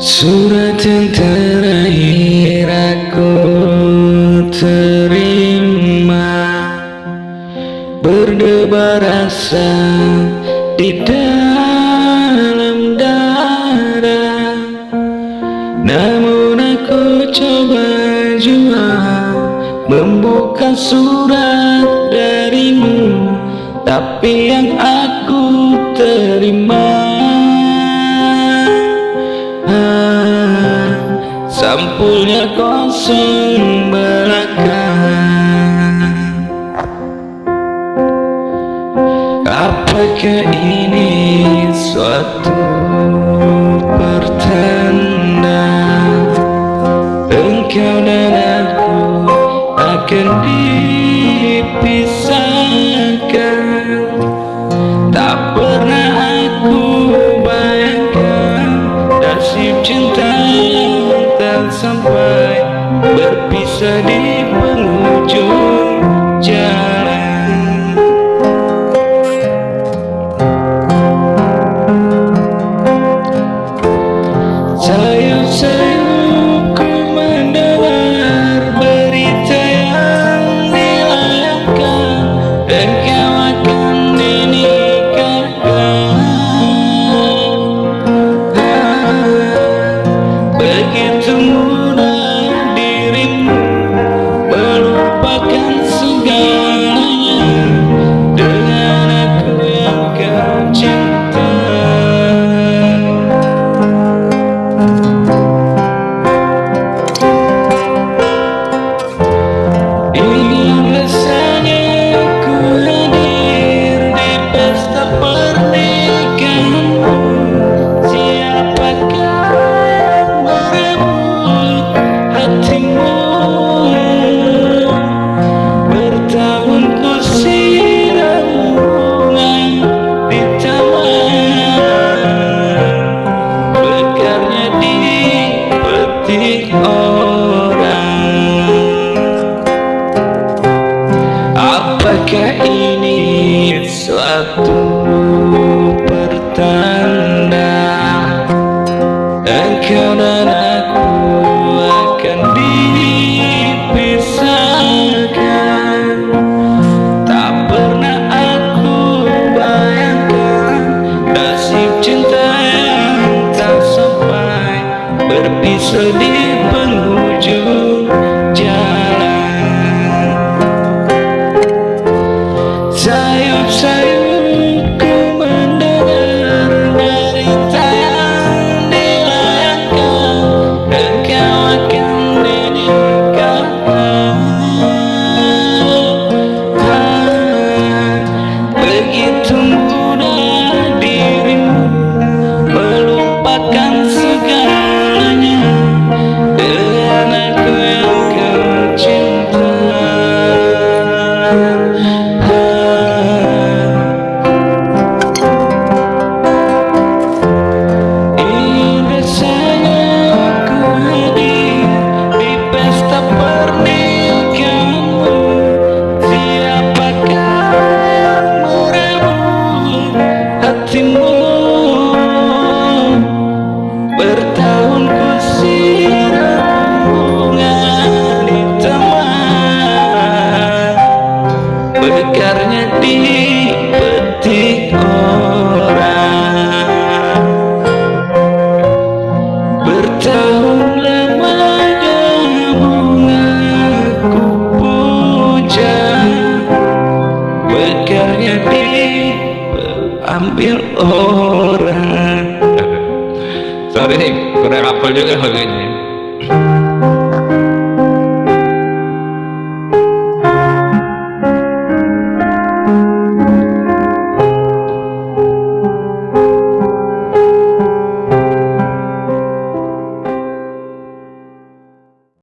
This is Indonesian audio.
Surat yang terakhir aku terima. Berdebar rasa di dalam darah. Namun aku coba jua Membuka surat darimu. Tapi yang aku terima sampulnya kosong belaka apakah ini suatu change. berpisah di penghujung dipetik orang. Bertahun lamanya bunga orang. Sorry nih kurang apel juga lagunya